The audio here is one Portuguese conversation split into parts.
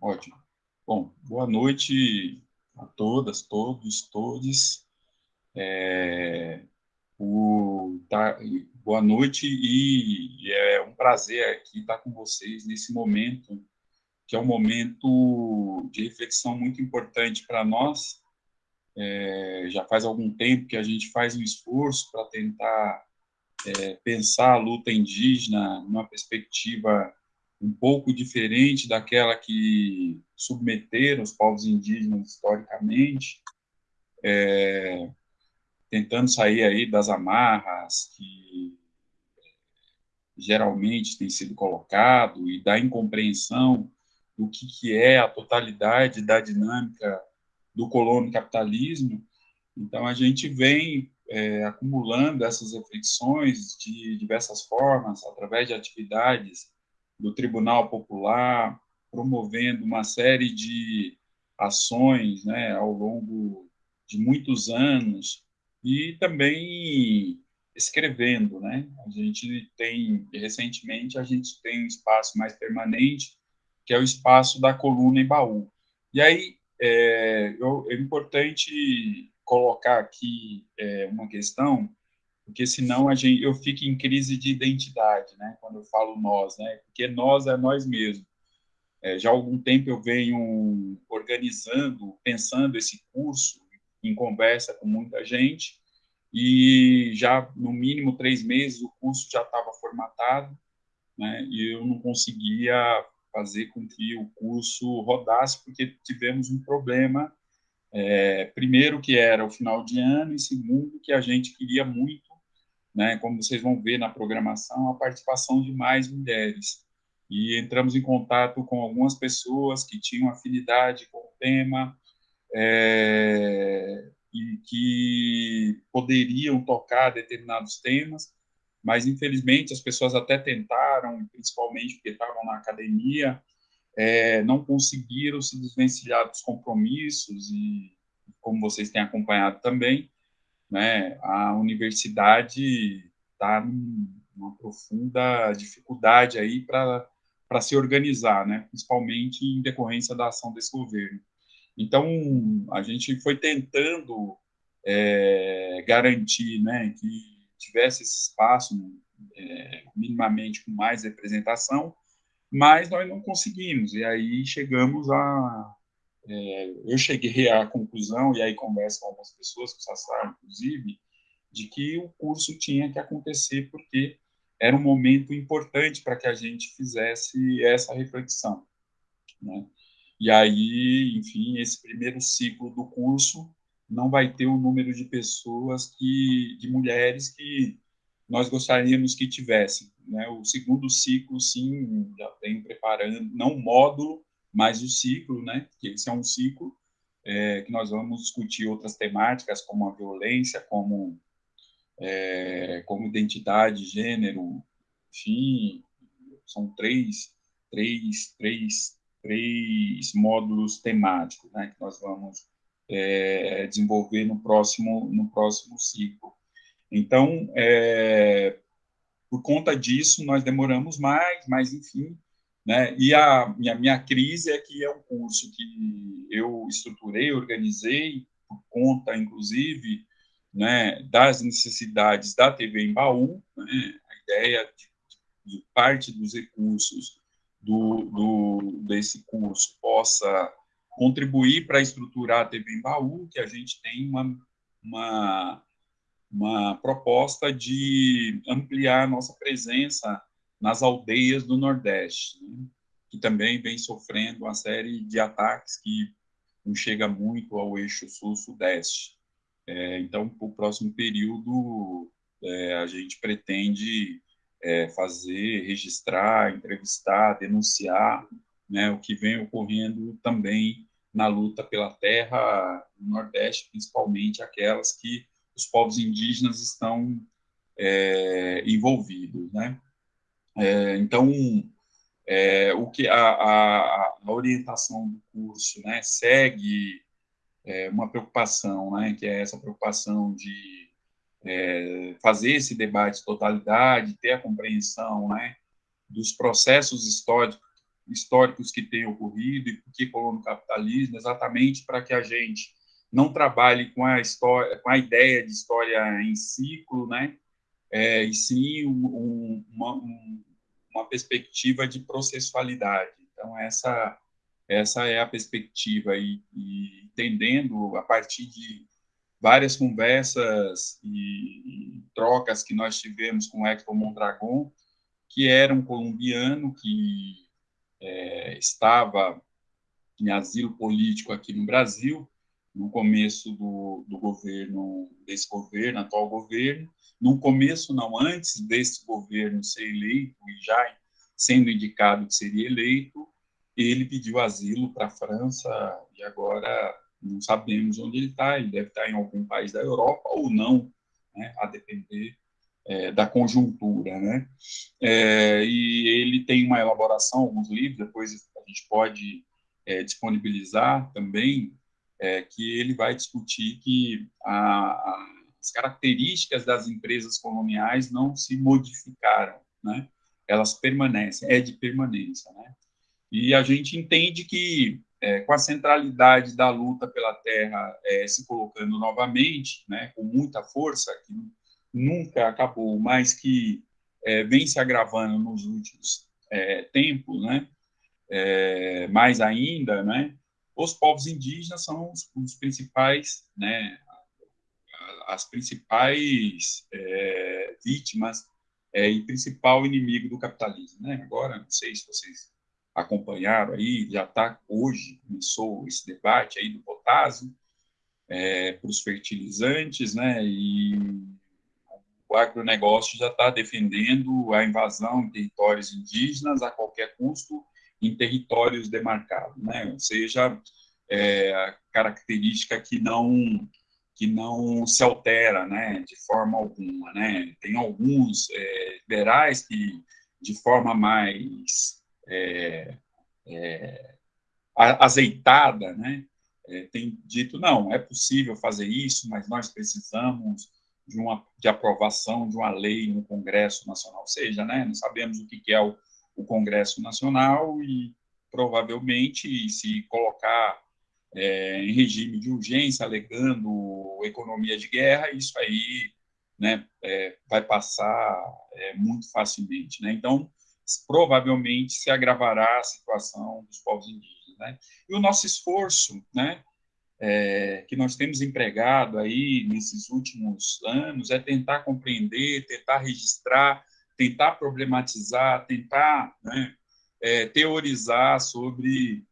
Ótimo. Bom, boa noite a todas, todos, todes. É, o, tá, boa noite e é um prazer aqui estar com vocês nesse momento, que é um momento de reflexão muito importante para nós. É, já faz algum tempo que a gente faz um esforço para tentar é, pensar a luta indígena numa perspectiva um pouco diferente daquela que submeteram os povos indígenas historicamente, é, tentando sair aí das amarras que geralmente tem sido colocado e da incompreensão do que, que é a totalidade da dinâmica do colono capitalismo. Então, a gente vem é, acumulando essas reflexões de diversas formas, através de atividades do Tribunal Popular, promovendo uma série de ações né, ao longo de muitos anos e também escrevendo, né? A gente tem recentemente a gente tem um espaço mais permanente que é o espaço da coluna em baú. E aí é, é importante colocar aqui é, uma questão porque senão a gente, eu fico em crise de identidade, né? Quando eu falo nós, né? Porque nós é nós mesmos. É, já há algum tempo eu venho organizando, pensando esse curso em conversa com muita gente e já no mínimo três meses o curso já estava formatado, né? E eu não conseguia fazer com que o curso rodasse porque tivemos um problema é, primeiro que era o final de ano e segundo que a gente queria muito né, como vocês vão ver na programação, a participação de mais mulheres. E entramos em contato com algumas pessoas que tinham afinidade com o tema é, e que poderiam tocar determinados temas, mas infelizmente as pessoas até tentaram, principalmente porque estavam na academia, é, não conseguiram se desvencilhar dos compromissos e, como vocês têm acompanhado também, né, a universidade está numa profunda dificuldade aí para se organizar, né, principalmente em decorrência da ação desse governo. Então, a gente foi tentando é, garantir né, que tivesse esse espaço é, minimamente com mais representação, mas nós não conseguimos, e aí chegamos a, é, eu cheguei à conclusão, e aí converso com algumas pessoas, com o Sassá, inclusive, de que o curso tinha que acontecer porque era um momento importante para que a gente fizesse essa reflexão. Né? E aí, enfim, esse primeiro ciclo do curso não vai ter o número de pessoas que, de mulheres que nós gostaríamos que tivessem. Né? O segundo ciclo, sim, já tenho preparando, não módulo, mais o ciclo, né? Que esse é um ciclo é, que nós vamos discutir outras temáticas como a violência, como é, como identidade, gênero, enfim, são três, três, três, três módulos temáticos, né? Que nós vamos é, desenvolver no próximo no próximo ciclo. Então, é, por conta disso, nós demoramos mais, mas enfim, né? E a minha, minha crise é que é um curso que eu estruturei, organizei, por conta, inclusive, né, das necessidades da TV em Baú, né? a ideia de, de, parte dos recursos do, do, desse curso possa contribuir para estruturar a TV em Baú, que a gente tem uma, uma, uma proposta de ampliar a nossa presença nas aldeias do Nordeste, né, que também vem sofrendo uma série de ataques que não chega muito ao eixo sul-sudeste. É, então, para o próximo período, é, a gente pretende é, fazer, registrar, entrevistar, denunciar né, o que vem ocorrendo também na luta pela terra no Nordeste, principalmente aquelas que os povos indígenas estão é, envolvidos, né? É, então, é, o que a, a, a, orientação do curso né, segue é, uma preocupação, né, que é essa preocupação de é, fazer esse debate de totalidade, ter a compreensão né, dos processos históricos, históricos que têm ocorrido e por que capitalismo, exatamente para que a gente não trabalhe com a história, com a ideia de história em ciclo, né? É, e sim um, uma, um, uma perspectiva de processualidade. Então essa essa é a perspectiva e, e entendendo a partir de várias conversas e, e, trocas que nós tivemos com o Hector Mondragon, que era um colombiano que é, estava em asilo político aqui no Brasil, no começo do, do governo, desse governo, atual governo, no começo, não, antes desse governo ser eleito e já sendo indicado que seria eleito, ele pediu asilo para a França e agora não sabemos onde ele está, ele deve estar em algum país da Europa ou não, né, a depender é, da conjuntura, né? É, e ele tem uma elaboração, alguns livros, depois a gente pode é, disponibilizar também, é, que ele vai discutir que a, a, as características das empresas coloniais não se modificaram, né? Elas permanecem, é de permanência, né? E a gente entende que é, com a centralidade da luta pela terra é, se colocando novamente, né, com muita força, que nunca acabou, mas que é, vem se agravando nos últimos é, tempos, né, é, mais ainda, né, os povos indígenas são os, os principais, né, as principais é, vítimas e principal inimigo do capitalismo. Né? Agora, não sei se vocês acompanharam aí, já está hoje, começou esse debate aí do potássio é, para os fertilizantes, né, e o agronegócio já está defendendo a invasão em territórios indígenas a qualquer custo em territórios demarcados, né, ou seja, é, a característica que não que não se altera, né, de forma alguma, né, tem alguns é, liberais que de forma mais é, é, azeitada, né? É, tem dito não, é possível fazer isso, mas nós precisamos de uma de aprovação de uma lei no Congresso Nacional, ou seja, né? Não sabemos o que é o, o Congresso Nacional e provavelmente se colocar é, em regime de urgência, alegando economia de guerra, isso aí né, é, vai passar é, muito facilmente. Né? Então, provavelmente se agravará a situação dos povos indígenas. Né? E o nosso esforço, né, é, que nós temos empregado aí nesses últimos anos, é tentar compreender, tentar registrar, tentar problematizar, tentar né, é, teorizar sobre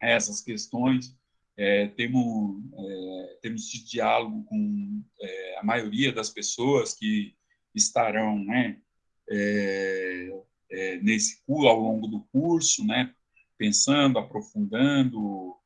essas questões. É, temos, é, temos diálogo com é, a maioria das pessoas que estarão né, é, é, nesse ao longo do curso, né, pensando, aprofundando,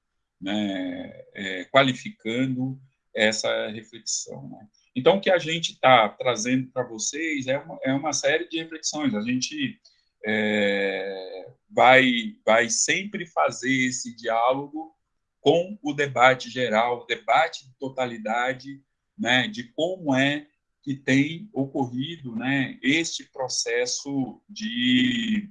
né, é, qualificando essa reflexão. Né. Então, o que a gente está trazendo para vocês é uma, é uma série de reflexões. A gente é, vai, vai sempre fazer esse diálogo com o debate geral, o debate de totalidade, né, de como é que tem ocorrido né, este processo de,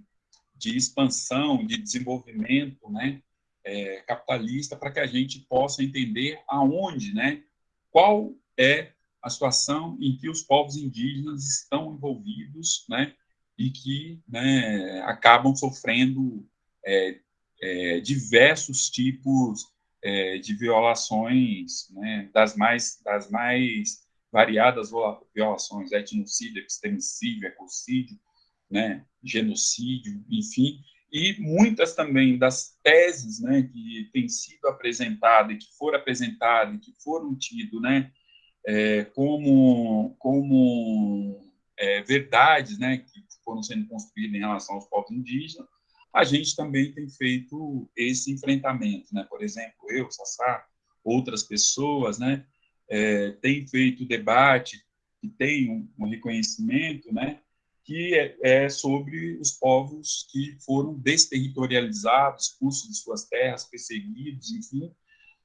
de expansão, de desenvolvimento né, é, capitalista, para que a gente possa entender aonde, né, qual é a situação em que os povos indígenas estão envolvidos né, e que né, acabam sofrendo é, é, diversos tipos é, de violações, né, das mais das mais variadas violações, etnocídio, extremicídio, ecocídio, né, genocídio, enfim, e muitas também das teses né, que têm sido apresentadas, que foram apresentadas, que foram tidas né, é, como, como é, verdades né, que foram sendo construídas em relação aos povos indígenas, a gente também tem feito esse enfrentamento. Né? Por exemplo, eu, Sassá, outras pessoas, né, é, tem feito debate, que tem um, um reconhecimento, né, que é, é, sobre os povos que foram desterritorializados, expulsos de suas terras, perseguidos, enfim,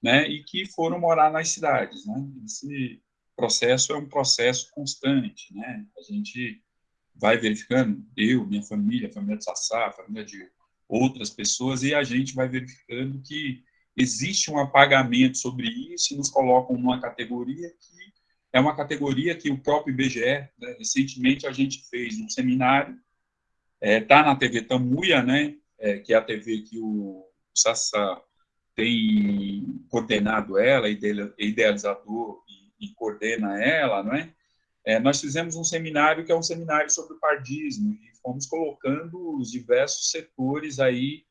né, e que foram morar nas cidades. Né? Esse processo é um processo constante. Né? A gente vai verificando, eu, minha família, a família de Sassá, a família de outras pessoas, e a gente vai verificando que existe um apagamento sobre isso e nos colocam numa categoria que é uma categoria que o próprio IBGE, né, recentemente a gente fez um seminário, está é, tá na TV Tamuia, né, é, que é a TV que o Sassá tem coordenado ela, idealizador e, e coordena ela, não é? é? Nós fizemos um seminário que é um seminário sobre o pardismo e fomos colocando os diversos setores aí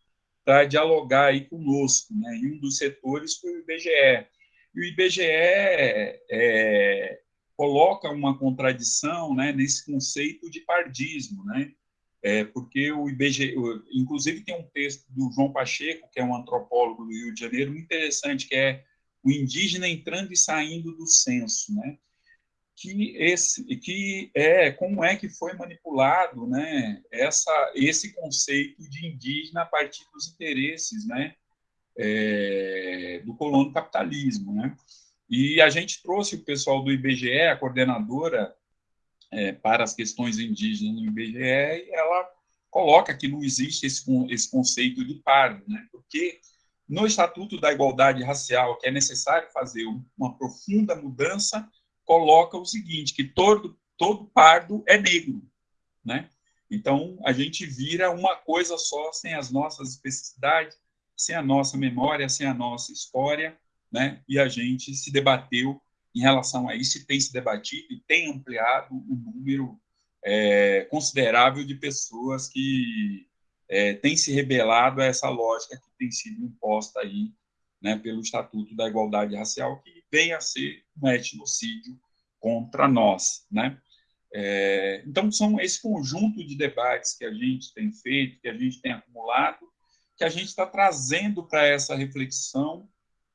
para dialogar aí conosco, né? E um dos setores foi o IBGE. E o IBGE é, coloca uma contradição, né, nesse conceito de pardismo, né? É, porque o IBGE, inclusive tem um texto do João Pacheco, que é um antropólogo do Rio de Janeiro, muito interessante, que é o indígena entrando e saindo do censo, né? Que esse, que é como é que foi manipulado, né? Essa, esse conceito de indígena a partir dos interesses, né? É, do colono capitalismo, né? E a gente trouxe o pessoal do IBGE, a coordenadora é, para as questões indígenas no IBGE, e ela coloca que não existe esse, esse conceito de pardo, né? porque no Estatuto da Igualdade Racial, que é necessário fazer uma profunda mudança, coloca o seguinte, que todo, todo pardo é negro, né? Então, a gente vira uma coisa só, sem as nossas especificidades, sem a nossa memória, sem a nossa história, né? E a gente se debateu em relação a isso, e tem se debatido e tem ampliado o número é, considerável de pessoas que é, têm se rebelado a essa lógica que tem sido imposta aí, né, pelo Estatuto da Igualdade Racial, que vem a ser um etnocídio contra nós, né? É, então, são esse conjunto de debates que a gente tem feito, que a gente tem acumulado, que a gente está trazendo para essa reflexão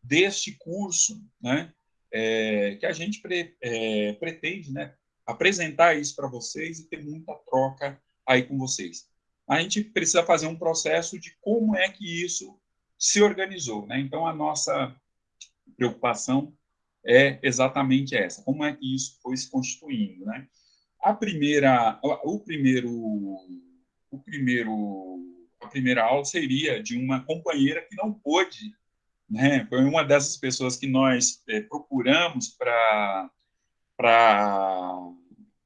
deste curso, né? é, que a gente pre, é, pretende né, apresentar isso para vocês e ter muita troca aí com vocês. A gente precisa fazer um processo de como é que isso se organizou. Né? Então, a nossa preocupação é exatamente essa, como é que isso foi se constituindo. Né? A primeira, o primeiro, o primeiro, a primeira aula seria de uma companheira que não pôde né? Foi uma dessas pessoas que nós é, procuramos para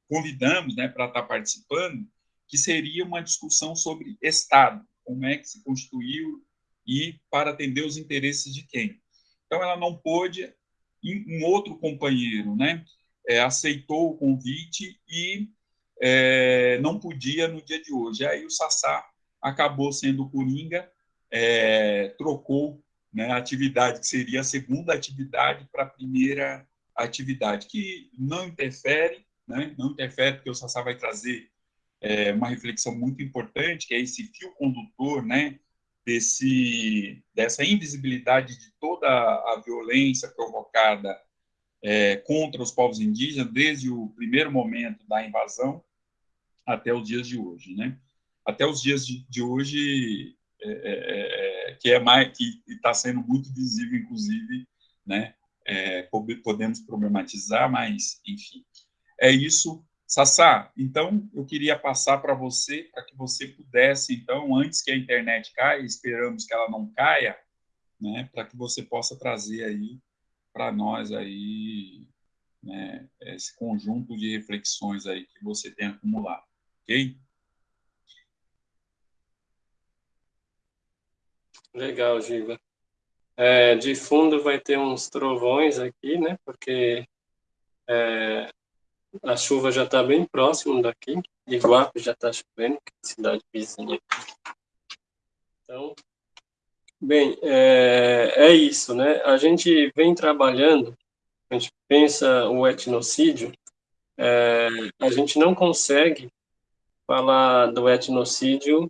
convidamos, né, para estar tá participando, que seria uma discussão sobre Estado, como é que se constituiu e para atender os interesses de quem. Então ela não pôde, um outro companheiro, né, é, aceitou o convite e é, não podia no dia de hoje. Aí o Sassá acabou sendo Coringa, é, trocou né, atividade que seria a segunda atividade para a primeira atividade, que não interfere, né, não interfere porque o Sassá vai trazer é, uma reflexão muito importante, que é esse fio condutor, né, desse, dessa invisibilidade de toda a violência provocada é, contra os povos indígenas, desde o primeiro momento da invasão até os dias de hoje, né? Até os dias de, de hoje, é, é, é, que é mais que está sendo muito visível, inclusive, né? É, podemos problematizar, mas enfim, é isso. Sassá, então eu queria passar para você, para que você pudesse, então, antes que a internet caia, esperamos que ela não caia, né, para que você possa trazer aí para nós aí, né, esse conjunto de reflexões aí que você tem acumulado, ok? Legal, Giva. É, de fundo vai ter uns trovões aqui, né? Porque é, a chuva já está bem próximo daqui. Iguape já está chovendo, que é cidade vizinha. Então, bem, é, é isso, né? A gente vem trabalhando, a gente pensa o etnocídio, é, a gente não consegue falar do etnocídio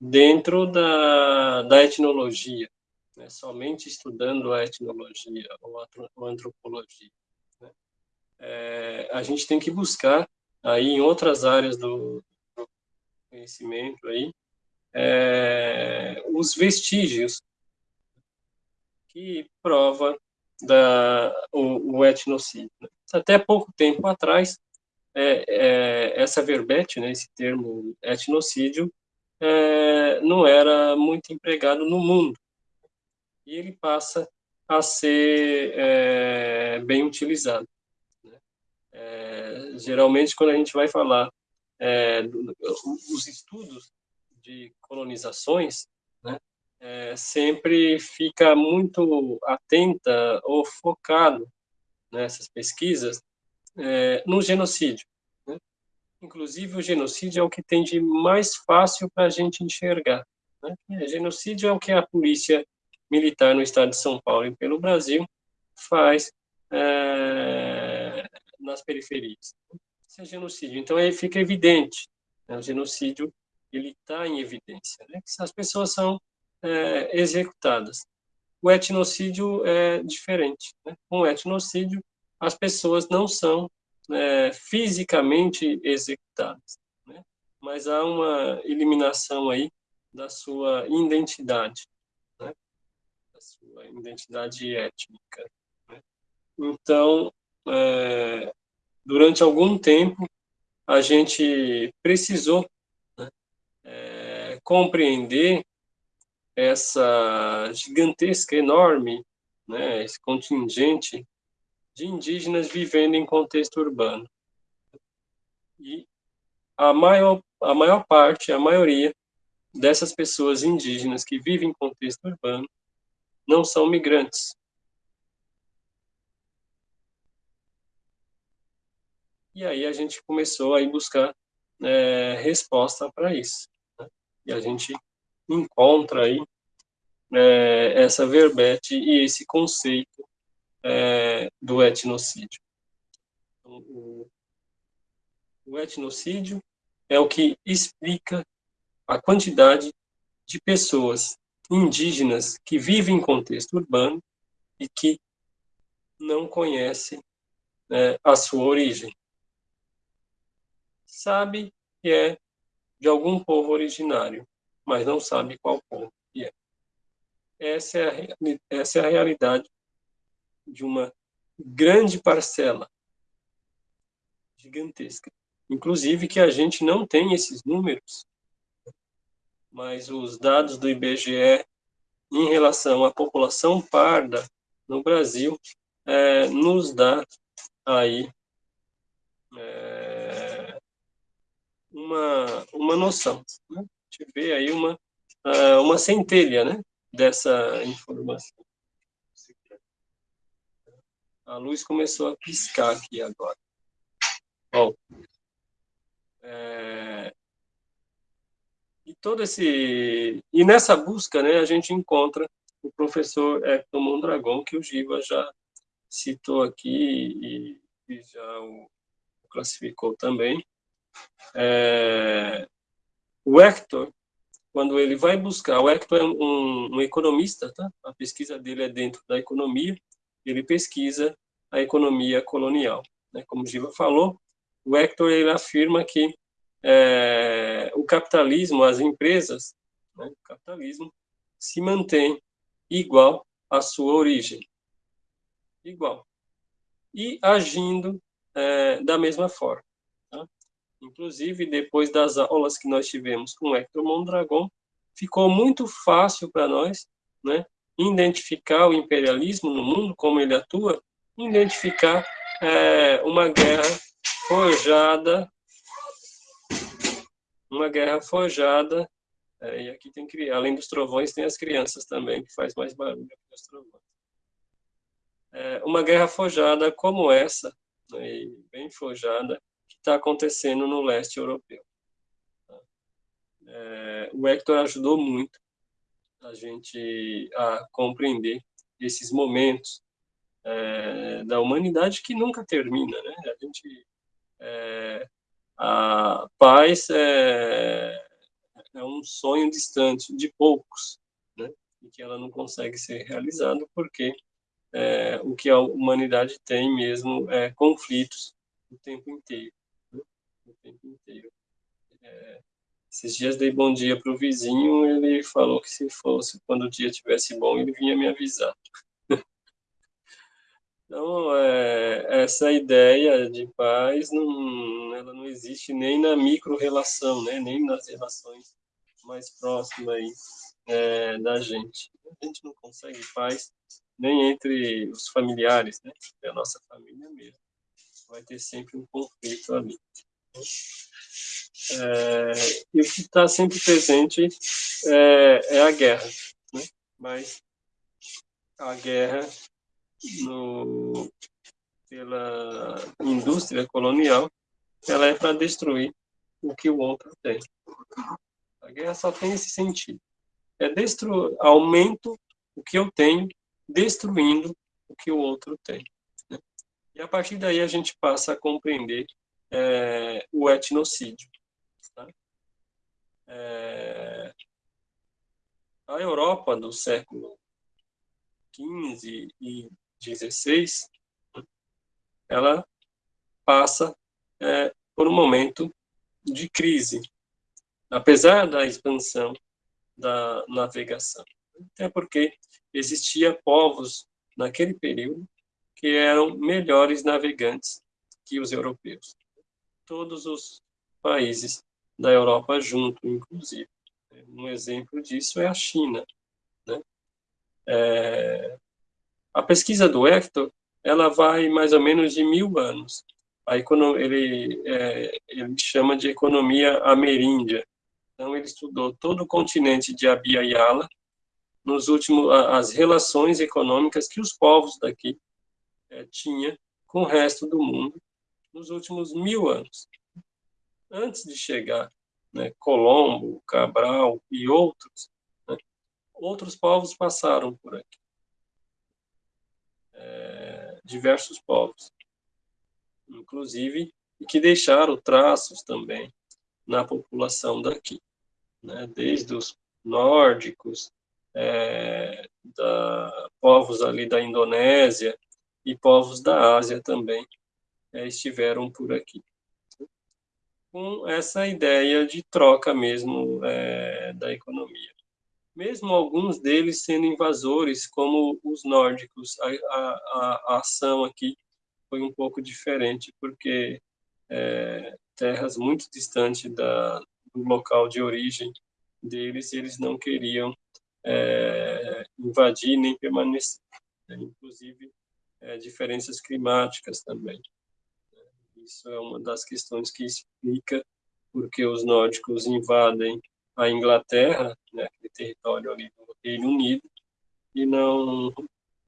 dentro da, da etnologia, né? somente estudando a etnologia ou a antropologia. É, a gente tem que buscar aí em outras áreas do, do conhecimento aí é, os vestígios que prova da, o, o etnocídio. Né? Até pouco tempo atrás, é, é, essa verbete, né, esse termo etnocídio, é, não era muito empregado no mundo. E ele passa a ser é, bem utilizado. É, geralmente, quando a gente vai falar é, os estudos de colonizações, né, é, sempre fica muito atenta ou focado nessas pesquisas é, no genocídio. Né? Inclusive, o genocídio é o que tem de mais fácil para a gente enxergar. Né? genocídio é o que a polícia militar no estado de São Paulo e pelo Brasil faz é, nas periferias. Isso é genocídio. Então, aí fica evidente. Né? O genocídio ele está em evidência. Né? As pessoas são é, executadas. O etnocídio é diferente. Né? Com o etnocídio, as pessoas não são é, fisicamente executadas, né? mas há uma eliminação aí da sua identidade, né? da sua identidade étnica. Né? Então, é, durante algum tempo, a gente precisou né, é, compreender essa gigantesca, enorme, né, esse contingente de indígenas vivendo em contexto urbano. E a maior, a maior parte, a maioria dessas pessoas indígenas que vivem em contexto urbano não são migrantes. E aí a gente começou a buscar é, resposta para isso. Né? E a gente encontra aí é, essa verbete e esse conceito é, do etnocídio. Então, o, o etnocídio é o que explica a quantidade de pessoas indígenas que vivem em contexto urbano e que não conhecem é, a sua origem. Sabe que é de algum povo originário, mas não sabe qual povo que é. Essa é a, essa é a realidade de uma grande parcela gigantesca. Inclusive que a gente não tem esses números, mas os dados do IBGE em relação à população parda no Brasil é, nos dá aí é, uma, uma noção. Né? A gente vê aí uma, ah, uma centelha né, dessa informação. A luz começou a piscar aqui agora. Bom, é... e todo esse e nessa busca, né, a gente encontra o professor Hector Mondragon, que o Giva já citou aqui e, e já o classificou também. É... O Hector, quando ele vai buscar, o Hector é um, um economista, tá? A pesquisa dele é dentro da economia, ele pesquisa a economia colonial. Né? Como Giva falou, o Hector ele afirma que é, o capitalismo, as empresas, né, o capitalismo se mantém igual à sua origem, igual, e agindo é, da mesma forma. Inclusive, depois das aulas que nós tivemos com o Hector Mondragon, ficou muito fácil para nós né, identificar o imperialismo no mundo, como ele atua, identificar é, uma guerra forjada, uma guerra forjada, é, e aqui tem que, além dos trovões, tem as crianças também, que faz mais barulho que os trovões. É, uma guerra forjada como essa, né, bem forjada, está acontecendo no leste europeu. É, o Hector ajudou muito a gente a compreender esses momentos é, da humanidade que nunca termina, né? A gente é, a paz é, é um sonho distante de poucos, né? E que ela não consegue ser realizada porque é, o que a humanidade tem mesmo é conflitos o tempo inteiro? O tempo inteiro. É, esses dias dei bom dia para o vizinho, ele falou que se fosse, quando o dia tivesse bom, ele vinha me avisar. Então, é, essa ideia de paz, não, ela não existe nem na micro-relação, né? nem nas relações mais próxima aí é, da gente. A gente não consegue paz nem entre os familiares, né? É a nossa família mesmo. Vai ter sempre um conflito ali. É, e o que está sempre presente é, é, a guerra, né? Mas a guerra no, pela indústria colonial, ela é para destruir o que o outro tem. A guerra só tem esse sentido. É destruir, aumento o que eu tenho, destruindo o que o outro tem. Né? E a partir daí a gente passa a compreender é, o etnocídio. Tá? É, a Europa do século XV e XVI, ela passa é, por um momento de crise, apesar da expansão da navegação. Até porque existia povos naquele período que eram melhores navegantes que os europeus. Todos os países da Europa junto, inclusive. Um exemplo disso é a China. Né? É... A pesquisa do Hector ela vai mais ou menos de mil anos. A ele, é, ele chama de economia ameríndia. Então, ele estudou todo o continente de Abia Yala, nos últimos, as relações econômicas que os povos daqui é, tinham com o resto do mundo nos últimos mil anos. Antes de chegar né, Colombo, Cabral e outros, né, outros povos passaram por aqui. É, diversos povos, inclusive, e que deixaram traços também na população daqui, né, desde os nórdicos, é, da, povos ali da Indonésia e povos da Ásia também estiveram por aqui. Com essa ideia de troca mesmo é, da economia. Mesmo alguns deles sendo invasores, como os nórdicos, a, a, a ação aqui foi um pouco diferente, porque é, terras muito distantes da, do local de origem deles, eles não queriam é, invadir nem permanecer. Né? Inclusive, é, diferenças climáticas também. Isso é uma das questões que explica porque os nórdicos invadem a Inglaterra, né, aquele território ali do Reino Unido, e não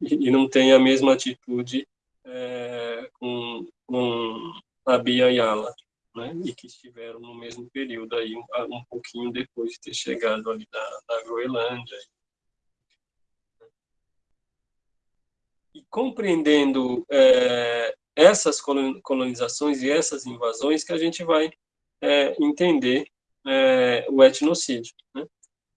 e não tem a mesma atitude é, com, com a Bia Yala, né, e que estiveram no mesmo período aí um, um pouquinho depois de ter chegado ali da, da Groenlândia. E compreendendo é, essas colonizações e essas invasões que a gente vai é, entender é, o etnocídio. Né?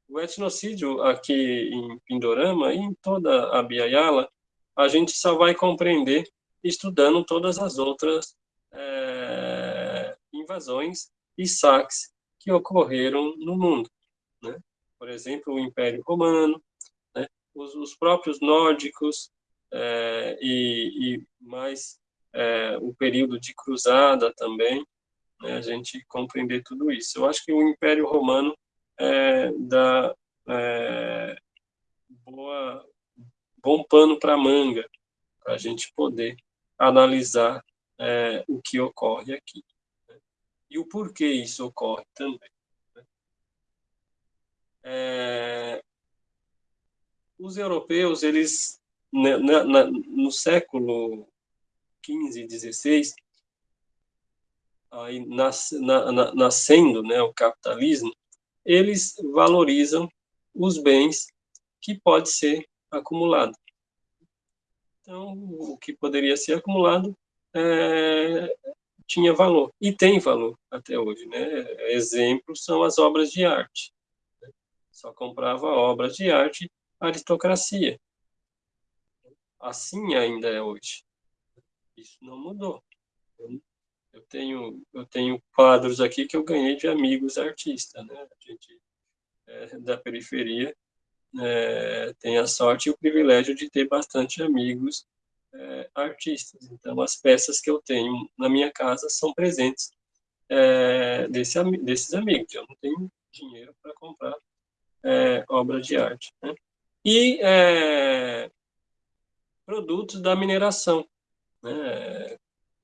O etnocídio aqui em Pindorama e em toda a Biayala, a gente só vai compreender estudando todas as outras é, invasões e saques que ocorreram no mundo. Né? Por exemplo, o Império Romano, né? os, os, próprios nórdicos é, e, e, mais é, o período de cruzada também, né? a gente compreender tudo isso. Eu acho que o Império Romano é, dá é, boa, bom pano para manga, para a gente poder analisar é, o que ocorre aqui. Né? E o porquê isso ocorre também. Né? É, os europeus, eles, na, na, no século XV e XVI, aí nas, na, nascendo né, o capitalismo, eles valorizam os bens que pode ser acumulado. Então, o que poderia ser acumulado é, tinha valor, e tem valor até hoje. Né? Exemplos são as obras de arte. Só comprava obras de arte a aristocracia. Assim ainda é hoje. Isso não mudou. Eu tenho, eu tenho quadros aqui que eu ganhei de amigos artistas, né? A gente é, da periferia é, tem a sorte e o privilégio de ter bastante amigos é, artistas. Então, as peças que eu tenho na minha casa são presentes é, desse, desses amigos. Eu não tenho dinheiro para comprar é, obra de arte. Né? E é, produtos da mineração, né?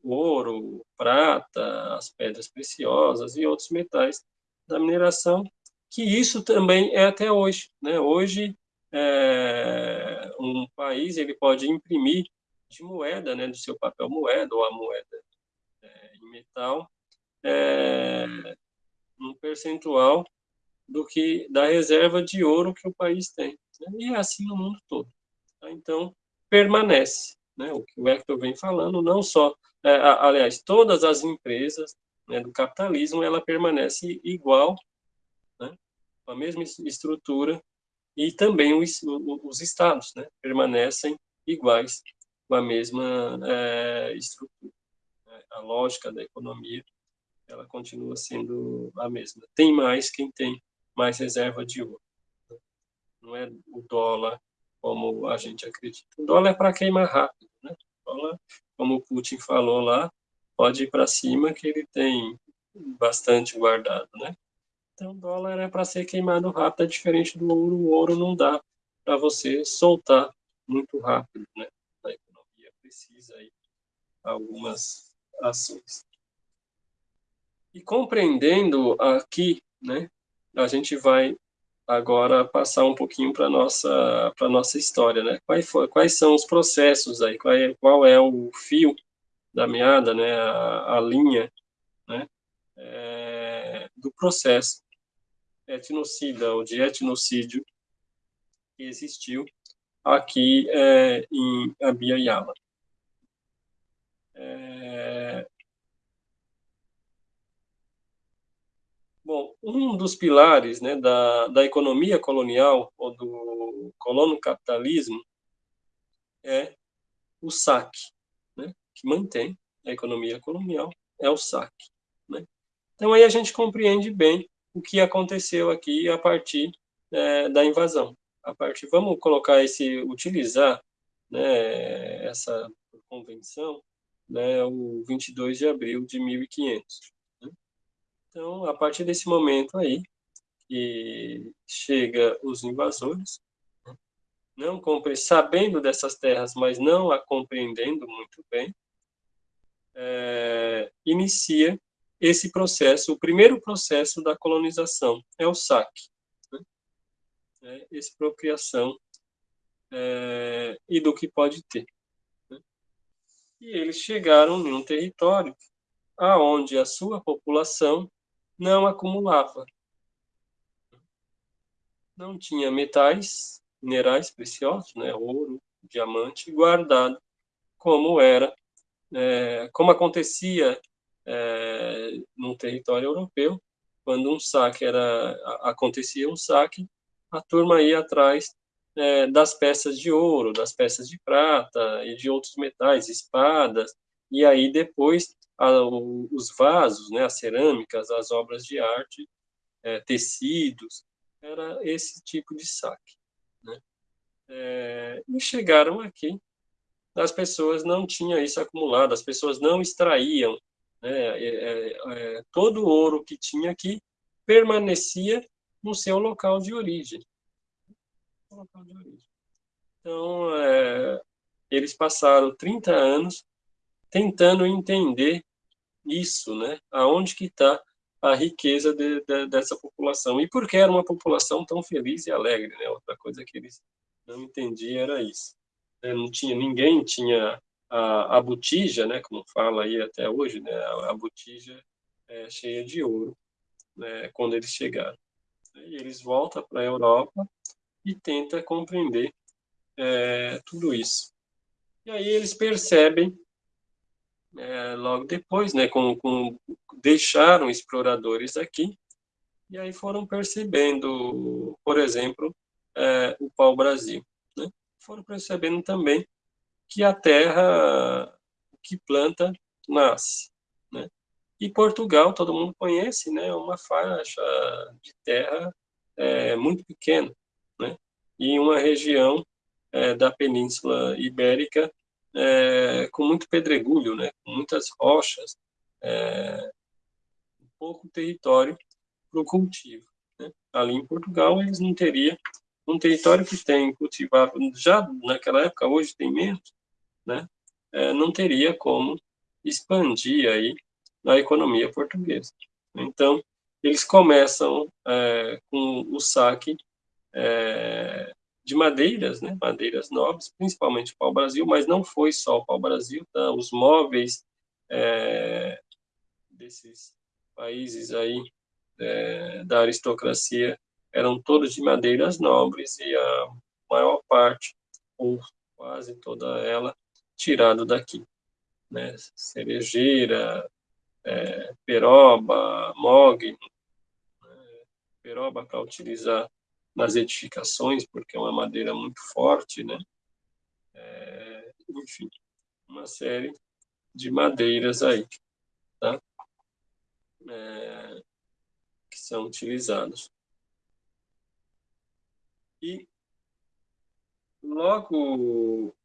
ouro, prata, as pedras preciosas e outros metais da mineração, que isso também é até hoje. Né? Hoje, é, um país ele pode imprimir de moeda, né, do seu papel moeda ou a moeda é, em metal, é, um percentual do que da reserva de ouro que o país tem. Né? E é assim no mundo todo. Tá? Então, permanece. Né? O que o Hector vem falando, não só, é, aliás, todas as empresas né, do capitalismo, ela permanece igual, né, a mesma estrutura, e também os, os estados né, permanecem iguais, com a mesma é, estrutura. Né? A lógica da economia ela continua sendo a mesma. Tem mais quem tem mais reserva de ouro. Não é o dólar como a gente acredita. O dólar é para queimar rápido. Né? O dólar, como o Putin falou lá, pode ir para cima que ele tem bastante guardado. Né? Então, o dólar é para ser queimado rápido, é diferente do ouro. O ouro não dá para você soltar muito rápido. Né? A economia precisa aí algumas ações. E compreendendo aqui, né, a gente vai agora passar um pouquinho para nossa para nossa história, né? Quais, quais são os processos aí? Qual é, qual é o fio da meada, né? A, a linha, né? É, do processo etnocida ou de etnocídio que existiu aqui é, em Abiyala. É, Bom, um dos pilares né, da, da economia colonial ou do capitalismo é o saque, né, que mantém a economia colonial, é o saque. Né? Então aí a gente compreende bem o que aconteceu aqui a partir é, da invasão. A partir, vamos colocar esse, utilizar né, essa convenção, né, o 22 de abril de 1500. Então, a partir desse momento aí, que chega os invasores, não compre, sabendo dessas terras, mas não a compreendendo muito bem, é, inicia esse processo, o primeiro processo da colonização, é o saque. Né? É expropriação é, e do que pode ter. Né? E eles chegaram num território aonde a sua população não acumulava. Não tinha metais, minerais preciosos, né, ouro, diamante, guardado, como era, é, como acontecia é, no território europeu, quando um saque era, acontecia um saque, a turma ia atrás é, das peças de ouro, das peças de prata e de outros metais, espadas, e aí depois a, os vasos, né, as cerâmicas, as obras de arte, é, tecidos, era esse tipo de saque. Né? É, e chegaram aqui, as pessoas não tinham isso acumulado, as pessoas não extraíam né, é, é, é todo o ouro que tinha aqui permanecia no seu local de origem. Local de origem. Então, é, eles passaram 30 anos tentando entender isso, né? Aonde que está a riqueza de, de, dessa população e por que era uma população tão feliz e alegre, né? Outra coisa que eles não entendiam era isso. É, não tinha ninguém tinha a, a botija, né? Como fala aí até hoje, né? A, a botija é, cheia de ouro, né? Quando eles chegaram. E eles voltam para a Europa e tentam compreender é, tudo isso. E aí eles percebem é, logo depois, né, com, com, deixaram exploradores aqui, e aí foram percebendo, por exemplo, é, o pau-brasil. Né? Foram percebendo também que a terra que planta nasce. Né? E Portugal, todo mundo conhece, né, é uma faixa de terra é, muito pequena, né? e uma região é, da Península Ibérica é, com muito pedregulho, né, com muitas rochas, é, pouco território para o cultivo. Né? ali em Portugal, eles não teriam um território que tem cultivado, já naquela época, hoje tem menos, né? É, não teria como expandir aí a economia portuguesa. Então, eles começam é, com o saque é, de madeiras, né, madeiras nobres, principalmente pau-brasil, mas não foi só o pau-brasil, tá? os móveis é, desses países aí é, da aristocracia eram todos de madeiras nobres e a maior parte, ou quase toda ela, tirado daqui. Né? Cerejeira, é, peroba, mogno, né? peroba para utilizar nas edificações, porque é uma madeira muito forte, né? É, enfim, uma série de madeiras aí, tá? É, que são utilizados. E logo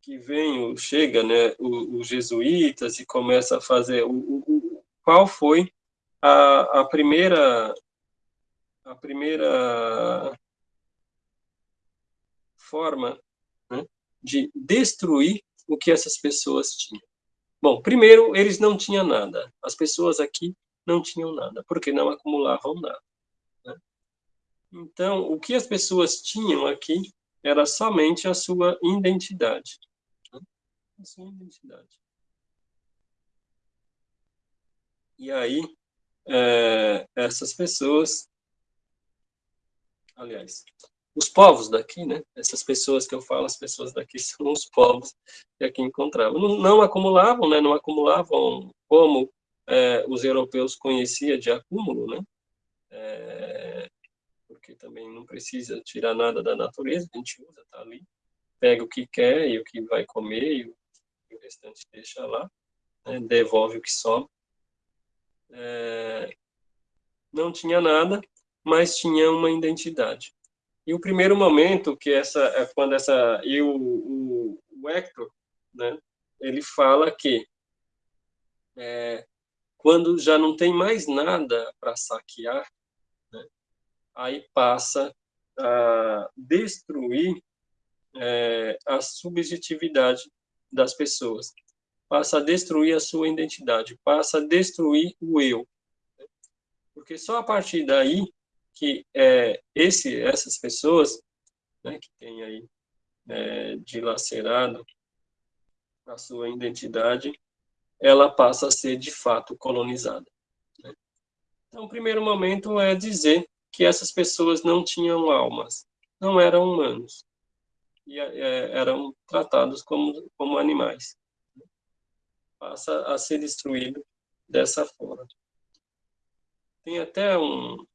que vem, chega, né, os jesuítas e começa a fazer o, o, qual foi a, a primeira a primeira forma né, de destruir o que essas pessoas tinham. Bom, primeiro, eles não tinham nada. As pessoas aqui não tinham nada, porque não acumulavam nada. Né? Então, o que as pessoas tinham aqui era somente a sua identidade. Né? A sua identidade. E aí, é, essas pessoas aliás, os povos daqui, né? Essas pessoas que eu falo, as pessoas daqui são os povos que aqui encontravam. Não, não acumulavam, né? Não acumulavam como é, os europeus conheciam de acúmulo, né? É, porque também não precisa tirar nada da natureza, a gente usa, tá ali, pega o que quer e o que vai comer e o, o restante deixa lá, né? devolve o que sobra. É, não tinha nada, mas tinha uma identidade. E o primeiro momento que essa, é quando essa e o, o, o Hector, né, ele fala que é, quando já não tem mais nada para saquear, né, aí passa a destruir é, a subjetividade das pessoas, passa a destruir a sua identidade, passa a destruir o eu, porque só a partir daí que é, esse, essas pessoas né, que têm aí é, dilacerado a sua identidade, ela passa a ser de fato colonizada. Né? Então, o primeiro momento é dizer que essas pessoas não tinham almas, não eram humanos, e é, eram tratados como, como animais. Passa a ser destruído dessa forma. Tem até um,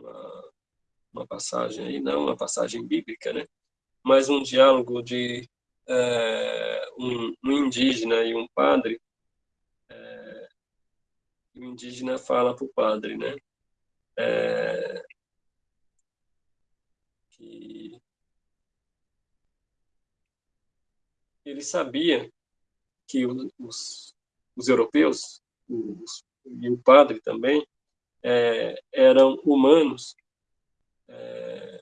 uma, uma passagem aí, não uma passagem bíblica, né? mas um diálogo de é, um, um, indígena e um padre. É, o indígena fala para o padre, né? É, que ele sabia que os, os europeus, os, e o padre também, é, eram humanos é,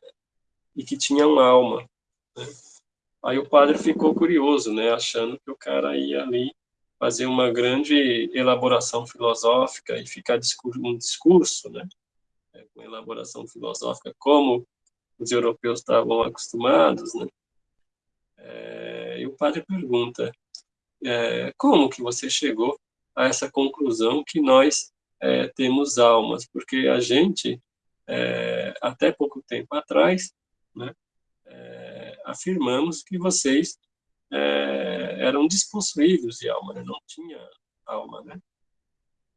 e que tinham alma. Né? Aí o padre ficou curioso, né, achando que o cara ia ali fazer uma grande elaboração filosófica e ficar um discurso, né, é, com elaboração filosófica, como os europeus estavam acostumados, né. É, e o padre pergunta, é, como que você chegou a essa conclusão que nós é, temos almas, porque a gente, é, até pouco tempo atrás, né, é, afirmamos que vocês é, eram despossuídos de alma, né, não tinha alma, né?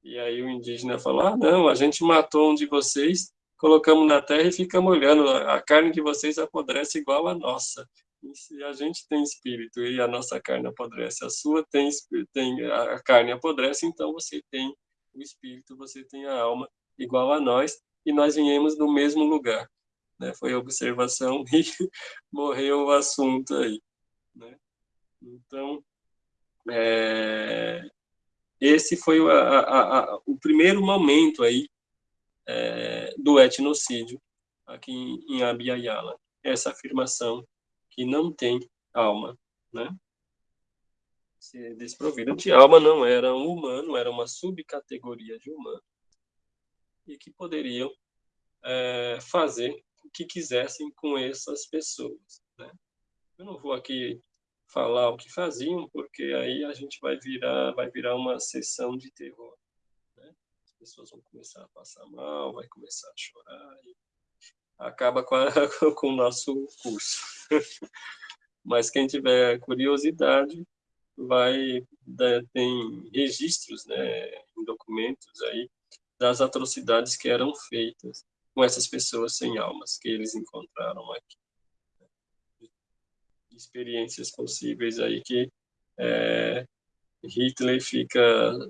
E aí o indígena falou, ah, não, a gente matou um de vocês, colocamos na terra e ficamos olhando, a carne de vocês apodrece igual a nossa. E se a gente tem espírito e a nossa carne apodrece, a sua tem, tem a carne apodrece, então você tem o espírito, você tem a alma igual a nós, e nós viemos do mesmo lugar. Né? Foi observação e morreu o assunto aí. Né? Então, é, esse foi a, a, a, o primeiro momento aí é, do etnocídio aqui em, em Abiyala. Essa afirmação que não tem alma, né? Ser desprovida de alma não era um humano, era uma subcategoria de humano e que poderiam é, fazer o que quisessem com essas pessoas. Né? Eu não vou aqui falar o que faziam, porque aí a gente vai virar, vai virar uma sessão de terror. Né? As pessoas vão começar a passar mal, vai começar a chorar, e acaba com, a, com o nosso curso. Mas quem tiver curiosidade, vai né, tem registros, né, em documentos aí das atrocidades que eram feitas com essas pessoas sem almas que eles encontraram aqui. Experiências possíveis aí que é, Hitler fica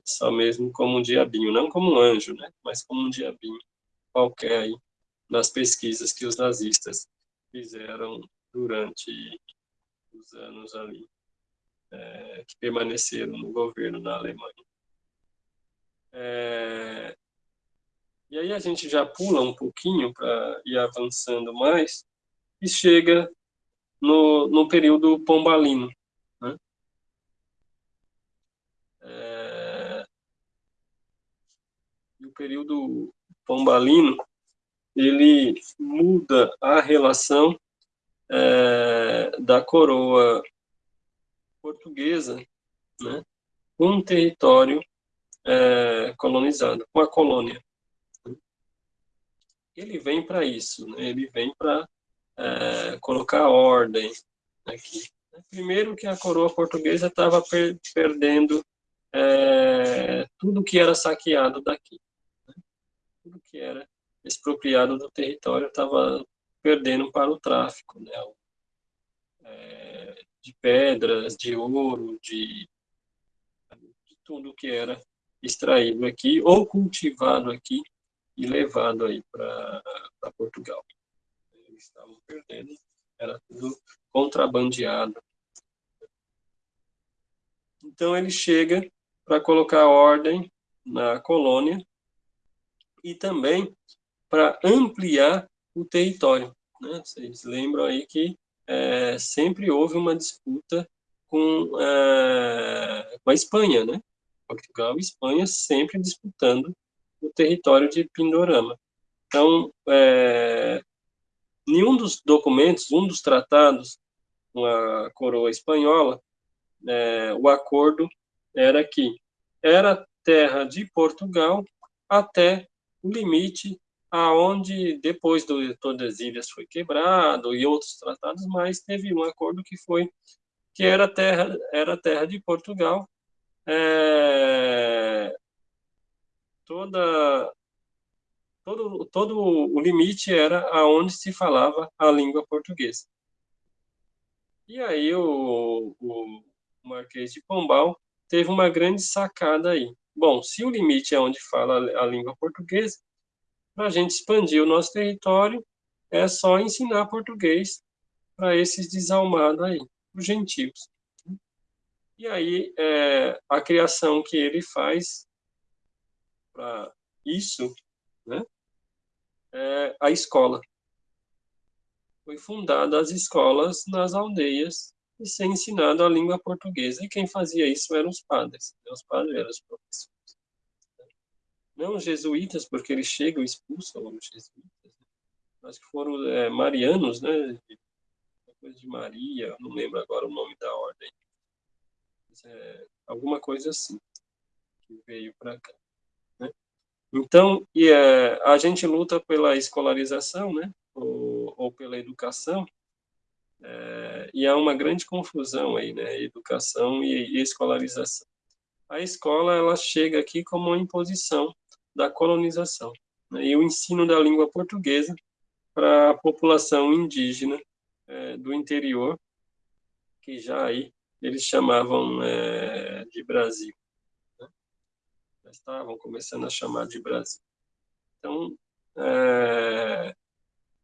só mesmo como um diabinho, não como um anjo, né? mas como um diabinho qualquer aí nas pesquisas que os nazistas fizeram durante os anos ali é, que permaneceram no governo na Alemanha. É, e aí a gente já pula um pouquinho para ir avançando mais e chega no, no período pombalino. Né? É... o período pombalino, ele muda a relação é, da coroa portuguesa né, um território é, colonizado, com a colônia ele vem para isso, né? ele vem para é, colocar ordem aqui. Primeiro que a coroa portuguesa estava per perdendo é, tudo que era saqueado daqui. Né? Tudo que era expropriado do território estava perdendo para o tráfico, né? É, de pedras, de ouro, de, de tudo que era extraído aqui ou cultivado aqui e levado aí para Portugal. Eles estavam perdendo, era tudo contrabandeado. Então ele chega para colocar ordem na colônia e também para ampliar o território. Né? Vocês lembram aí que é, sempre houve uma disputa com, é, com a Espanha, né? Portugal e Espanha sempre disputando o território de Pindorama. Então, é, nenhum dos documentos, um dos tratados com a coroa espanhola, é, o acordo era que era terra de Portugal até o limite aonde depois do Tordesilhas foi quebrado e outros tratados mais teve um acordo que foi que era terra era terra de Portugal é, toda todo todo o limite era aonde se falava a língua portuguesa. E aí o, o Marquês de Pombal teve uma grande sacada aí. Bom, se o limite é onde fala a língua portuguesa, para a gente expandir o nosso território, é só ensinar português para esses desalmados aí, os gentios. E aí, é, a criação que ele faz para isso, né, é a escola. Foi fundada as escolas nas aldeias e ser ensinado a língua portuguesa. E quem fazia isso eram os padres. Os padres eram os professores. Não os jesuítas, porque eles chegam e expulsam os jesuítas. Né? Acho que foram é, marianos, né? Coisa de Maria, não lembro agora o nome da ordem. É, alguma coisa assim, que veio para cá. Então, e, é, a gente luta pela escolarização, né, ou, ou pela educação, é, e há uma grande confusão aí, né, educação e, e, escolarização. A escola, ela chega aqui como uma imposição da colonização, né, e o ensino da língua portuguesa para a população indígena é, do interior, que já aí eles chamavam é, de Brasil já estavam começando a chamar de Brasil. Então, é,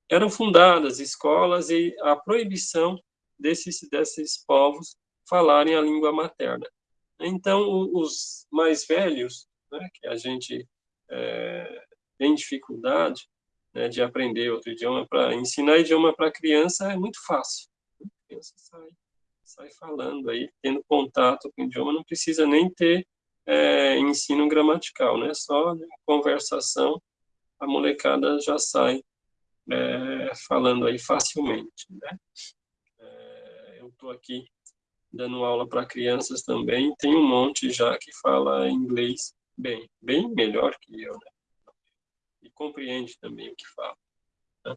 eram fundadas escolas e a proibição desses, desses povos falarem a língua materna. Então, os mais velhos, né, que a gente é, tem dificuldade né, de aprender outro idioma, para ensinar idioma para criança é muito fácil. A criança sai, sai falando aí, tendo contato com o idioma, não precisa nem ter é, ensino gramatical, né? Só conversação, a molecada já sai é, falando aí facilmente, né? É, eu estou aqui dando aula para crianças também, tem um monte já que fala inglês bem, bem melhor que eu, né? E compreende também o que fala. Né?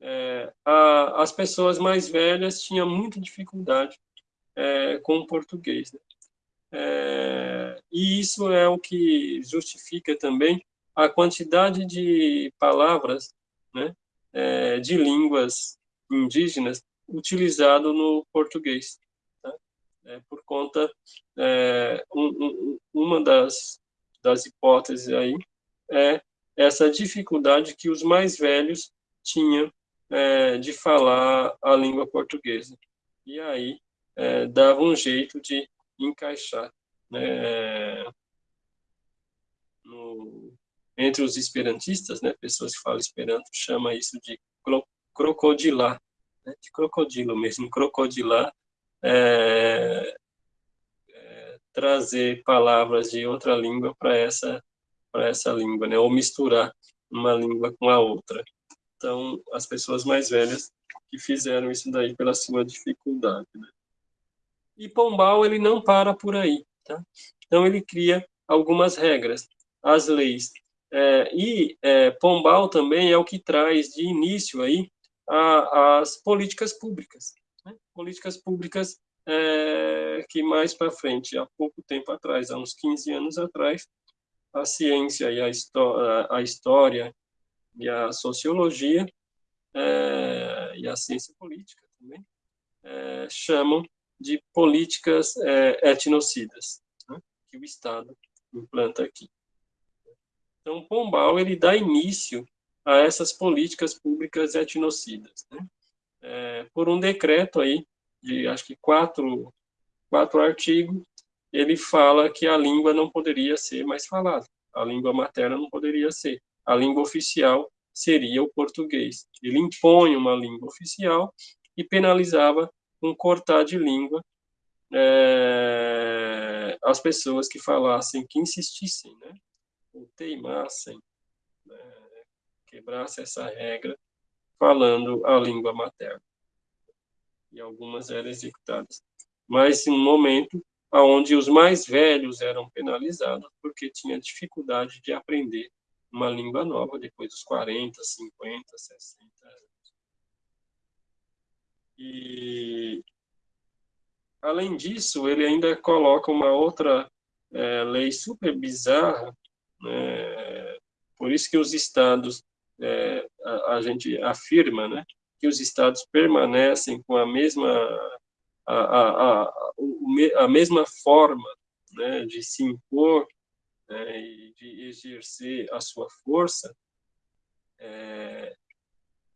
É, a, as pessoas mais velhas tinham muita dificuldade é, com o português, né? É, e isso é o que justifica também a quantidade de palavras né, é, de línguas indígenas utilizado no português. Tá? É, por conta, é, um, um, uma das, das hipóteses aí é essa dificuldade que os mais velhos tinham é, de falar a língua portuguesa. E aí é, dava um jeito de encaixar né, no, entre os esperantistas, né, pessoas que falam esperanto, chama isso de crocodilar, né, de crocodilo mesmo, crocodilar, é, trazer palavras de outra língua para essa para essa língua, né, ou misturar uma língua com a outra. Então, as pessoas mais velhas que fizeram isso daí pela sua dificuldade, né? E Pombal, ele não para por aí. Tá? Então, ele cria algumas regras, as leis. É, e é, Pombal também é o que traz de início aí a, as políticas públicas. Né? Políticas públicas é, que mais para frente, há pouco tempo atrás, há uns 15 anos atrás, a ciência e a, a história e a sociologia é, e a ciência política também é, chamam de políticas é, etnocidas, né, que o Estado implanta aqui. Então, Pombal ele dá início a essas políticas públicas etnocidas, né, é, por um decreto aí de acho que quatro quatro artigos, ele fala que a língua não poderia ser mais falada, a língua materna não poderia ser, a língua oficial seria o português. Ele impõe uma língua oficial e penalizava um cortar de língua é, as pessoas que falassem, que insistissem, né, ou teimassem, né, quebrassem essa regra, falando a língua materna. E algumas eram executadas. Mas em um momento onde os mais velhos eram penalizados porque tinha dificuldade de aprender uma língua nova depois dos 40, 50, 60 e, além disso, ele ainda coloca uma outra é, lei super bizarra, né? por isso que os estados, é, a, a, gente afirma, né, que os estados permanecem com a mesma, a, a, a, a mesma forma né, de se impor né, e de exercer a sua força, é,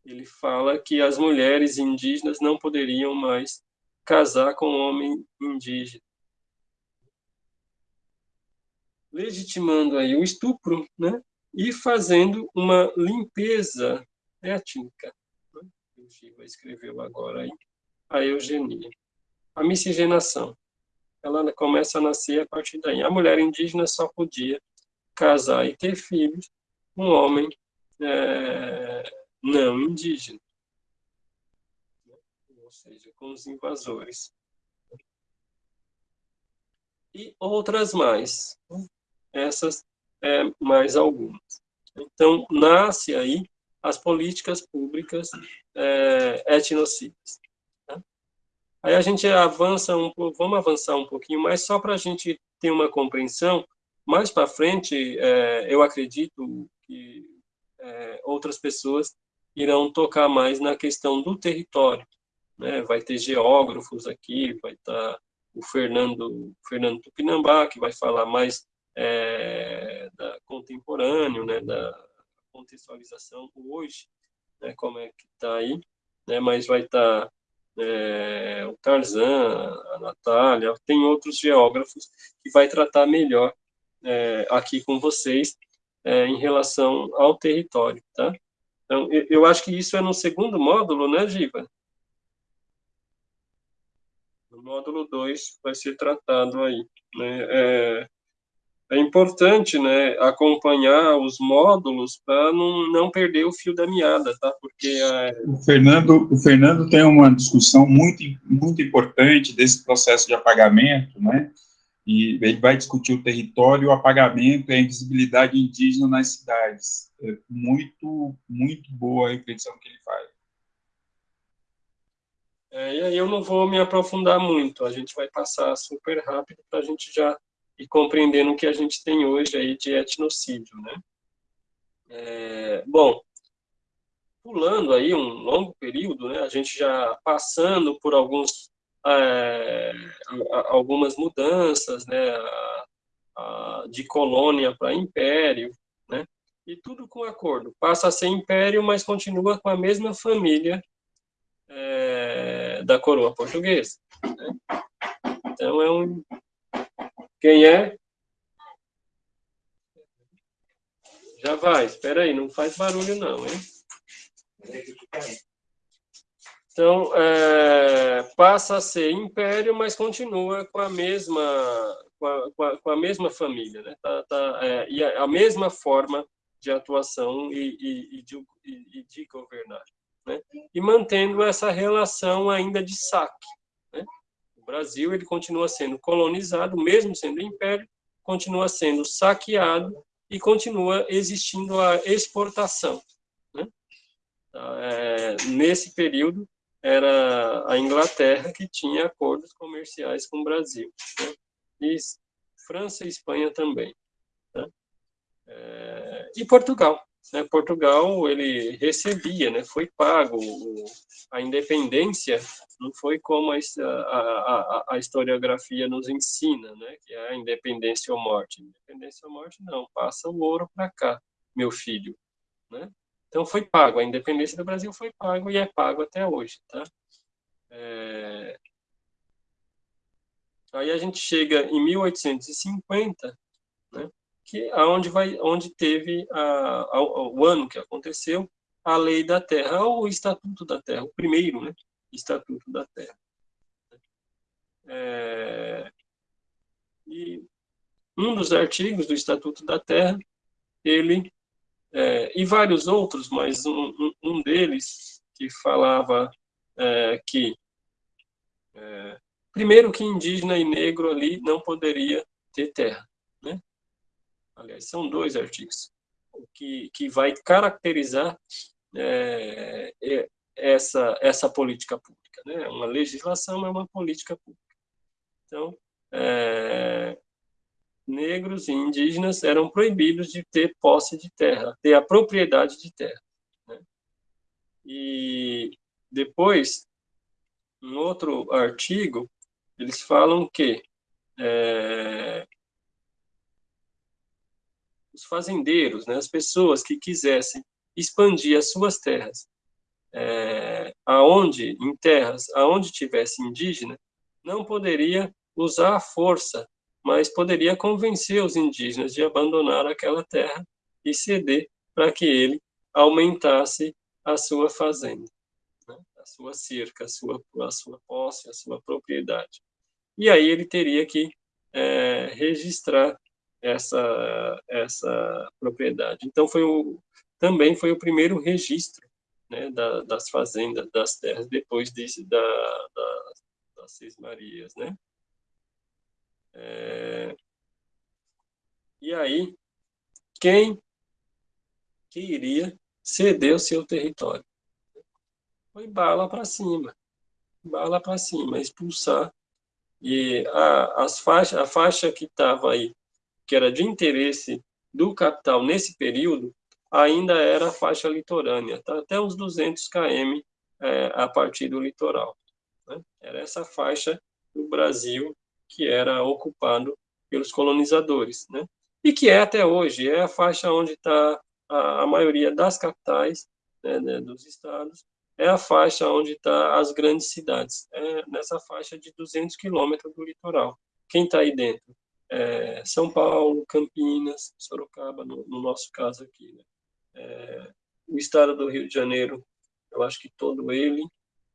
ele fala que as mulheres indígenas não poderiam mais casar com um homem indígena. Legitimando aí o estupro, né? E fazendo uma limpeza étnica. Escreveu agora aí a eugenia. A miscigenação. Ela começa a nascer a partir daí. A mulher indígena só podia casar e ter filhos um homem é, não indígena, ou seja, com os invasores. E outras mais, essas é, mais algumas. Então, nasce aí as políticas públicas é, etnocidas. Tá? Aí a gente avança um vamos avançar um pouquinho mais, só para a gente ter uma compreensão. Mais para frente, é, eu acredito que é, outras pessoas irão tocar mais na questão do território. Né? Vai ter geógrafos aqui, vai estar o Fernando, Fernando Tupinambá, que vai falar mais é, da contemporâneo, né, da contextualização hoje, né, como é que está aí, né, mas vai estar é, o Tarzan, a Natália, tem outros geógrafos que vai tratar melhor é, aqui com vocês é, em relação ao território, tá? Então, eu, eu acho que isso é no segundo módulo, né, Giva? No módulo 2 vai ser tratado aí. Né? É, importante né, acompanhar os módulos para não, não perder o fio da meada, tá? Porque é... o, Fernando, o Fernando tem uma discussão muito, muito importante desse processo de apagamento, né? E ele vai discutir o território, o apagamento e a invisibilidade indígena nas cidades. É muito, muito boa a reflexão que ele faz. É, e aí eu não vou me aprofundar muito, a gente vai passar super rápido para a gente já ir compreendendo o que a gente tem hoje aí de etnocídio, né? É, bom, pulando aí um longo período, né, a gente já passando por alguns, é, algumas mudanças, né, a, a, de colônia para império, né, e tudo com acordo. Passa a ser império, mas continua com a mesma família é, da coroa portuguesa. Né? Então, é um... Quem é? Já vai, espera aí, não faz barulho não, hein? Então, é, passa a ser império, mas continua com a mesma, com a, com a, com a mesma família, né? Tá, tá, é, e a, a, mesma forma de atuação e, e, e, de, e de governar né? e mantendo essa relação ainda de saque. O Brasil ele continua sendo colonizado, mesmo sendo império, continua sendo saqueado e continua existindo a exportação. Né? É, nesse período, era a Inglaterra que tinha acordos comerciais com o Brasil. Né? E França e Espanha também. Né? É, e Portugal né, Portugal ele recebia, né, foi pago a independência, não foi como a, a, a, historiografia nos ensina, né, que é a independência ou morte. Independência ou morte não, passa o ouro para cá, meu filho, né? Então foi pago, a independência do Brasil foi pago e é pago até hoje, tá? É... Aí a gente chega em 1850, né? Que aonde vai onde teve a, a, o ano que aconteceu a lei da terra ou o estatuto da terra o primeiro né estatuto da terra. É, e um dos artigos do estatuto da terra ele é, e vários outros mas um, um, um deles que falava é, que é, primeiro que indígena e negro ali não poderia ter terra né aliás, são dois artigos, que, que vai caracterizar é, é, essa, essa política pública. Né? Uma legislação é uma política pública. Então, é, negros e indígenas eram proibidos de ter posse de terra, ter a propriedade de terra. Né? E depois, em outro artigo, eles falam que é, os fazendeiros, né, as pessoas que quisessem expandir as suas terras, é, aonde em terras aonde tivesse indígena, não poderia usar a força, mas poderia convencer os indígenas de abandonar aquela terra e ceder para que ele aumentasse a sua fazenda, né, a sua cerca, a sua, a sua posse, a sua propriedade. E aí ele teria que é, registrar essa, essa propriedade. Então, foi o, também foi o primeiro registro né, da, das fazendas, das terras, depois de, da, da, das Seis Marias. Né? É, e aí, quem que iria ceder o seu território? Foi bala para cima, bala para cima, expulsar. E a, as faixa, a faixa que estava aí que era de interesse do capital nesse período, ainda era a faixa litorânea, tá? até uns 200 km é, a partir do litoral. Né? Era essa faixa do Brasil que era ocupado pelos colonizadores, né? e que é até hoje, é a faixa onde está a, a, maioria das capitais né, né, dos estados, é a faixa onde está as grandes cidades, é nessa faixa de 200 quilômetros do litoral. Quem está aí dentro? É, São Paulo, Campinas, Sorocaba, no, no nosso caso aqui. Né? É, o estado do Rio de Janeiro, eu acho que todo ele,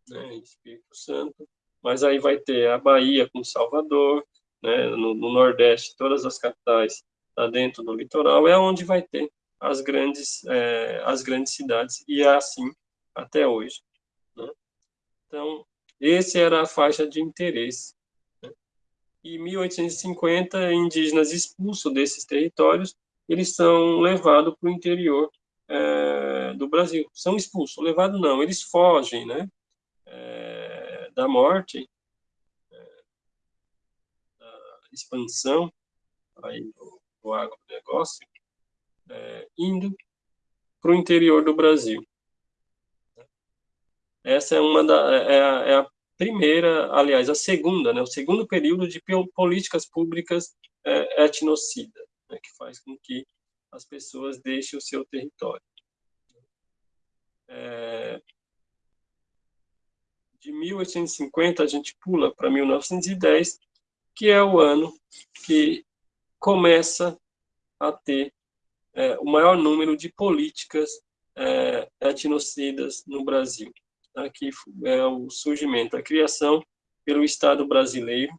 né, Espírito Santo, mas aí vai ter a Bahia com Salvador, né, no, no Nordeste, todas as capitais tá dentro do litoral, é onde vai ter as grandes, é, as grandes cidades, e é assim até hoje. Né? Então, esse era a faixa de interesse. E 1850, indígenas expulsos desses territórios, eles são levados para o interior é, do Brasil. São expulsos, levados não, eles fogem, né? É, da morte, é, da expansão aí do, do agronegócio, é, indo para o interior do Brasil. Essa é uma da é é a, primeira, aliás, a segunda, né, o segundo período de políticas públicas é, etnocida, né, que faz com que as pessoas deixem o seu território. É, de 1850 a gente pula para 1910, que é o ano que começa a ter é, o maior número de políticas é, etnocidas no Brasil. Aqui é o surgimento, a criação pelo Estado brasileiro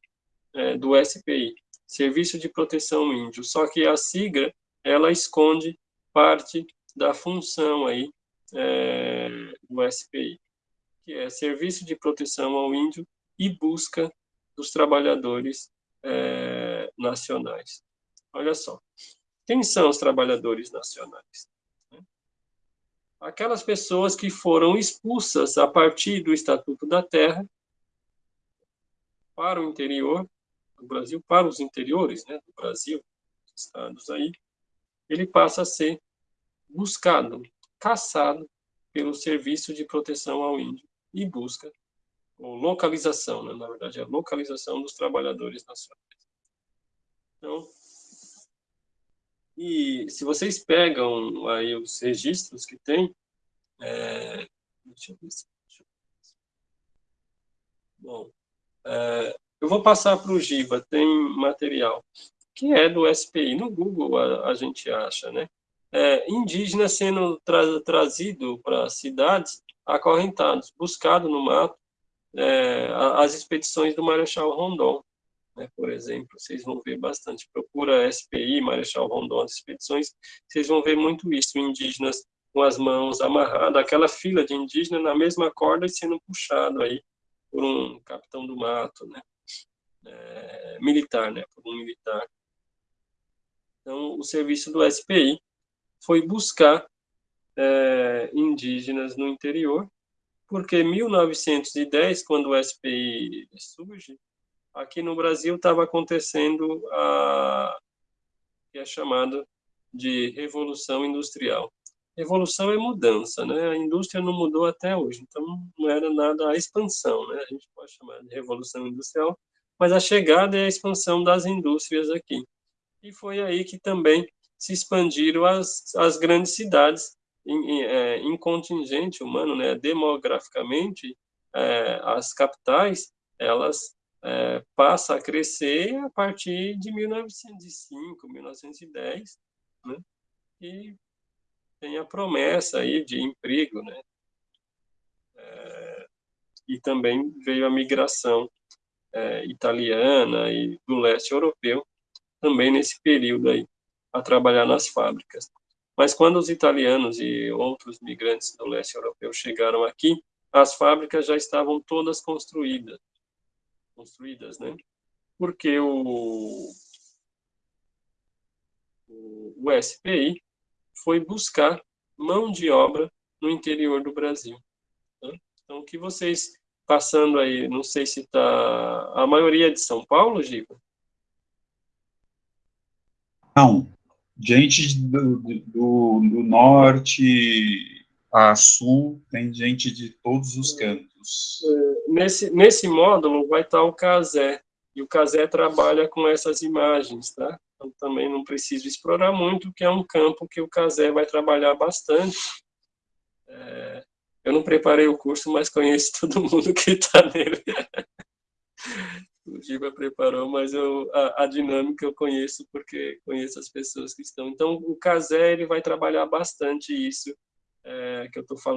é, do SPI, Serviço de Proteção Índio. Só que a sigla ela esconde parte da função aí é, do SPI, que é Serviço de Proteção ao Índio e busca dos trabalhadores é, nacionais. Olha só, quem são os trabalhadores nacionais? Aquelas pessoas que foram expulsas a partir do Estatuto da Terra para o interior do Brasil, para os interiores né, do Brasil, estados aí, ele passa a ser buscado, caçado pelo Serviço de Proteção ao Índio e busca ou localização, né? na verdade, a localização dos trabalhadores nacionais. Então, e se vocês pegam aí os registros que tem, é, deixa eu ver se. Bom, é, eu vou passar para o Giba, tem material, que é do SPI. No Google a, a gente acha, né? É, indígenas sendo tra trazido para cidades acorrentados, buscado no mato, é, as expedições do Marechal Rondon né, por exemplo, vocês vão ver bastante. Procura SPI, Marechal Rondon, expedições, vocês vão ver muito isso, indígenas com as mãos amarradas, aquela fila de indígenas na mesma corda e sendo puxado aí por um capitão do mato, né, é, militar, né, por um militar. Então, o serviço do SPI foi buscar é, indígenas no interior, porque em 1910, quando o SPI surge, aqui no Brasil estava acontecendo a que é chamado de revolução industrial. Revolução é mudança, né? A indústria não mudou até hoje, então não era nada a expansão, né? A gente pode chamar de revolução industrial, mas a chegada é a expansão das indústrias aqui. E foi aí que também se expandiram as, as grandes cidades em, em, é, em contingente humano, né? Demograficamente, é, as capitais, elas é, passa a crescer a partir de 1905, 1910, né? e tem a promessa aí de emprego, né? É, e também veio a migração é, italiana e do leste europeu, também nesse período aí, a trabalhar nas fábricas. Mas quando os italianos e outros migrantes do leste europeu chegaram aqui, as fábricas já estavam todas construídas construídas, né? Porque o, o, o SPI foi buscar mão de obra no interior do Brasil. Né? Então, o que vocês passando aí, não sei se está a maioria é de São Paulo, Giba? Não, gente do, do, do norte a sul, tem gente de todos os cantos. É, nesse, nesse módulo vai estar o Casé, e o Casé trabalha com essas imagens, tá? Então, também não preciso explorar muito, que é um campo que o Casé vai trabalhar bastante. É, eu não preparei o curso, mas conheço todo mundo que está nele. o Giba preparou, mas eu, a, a, dinâmica eu conheço porque conheço as pessoas que estão. Então, o Casé ele vai trabalhar bastante isso é, que eu estou falando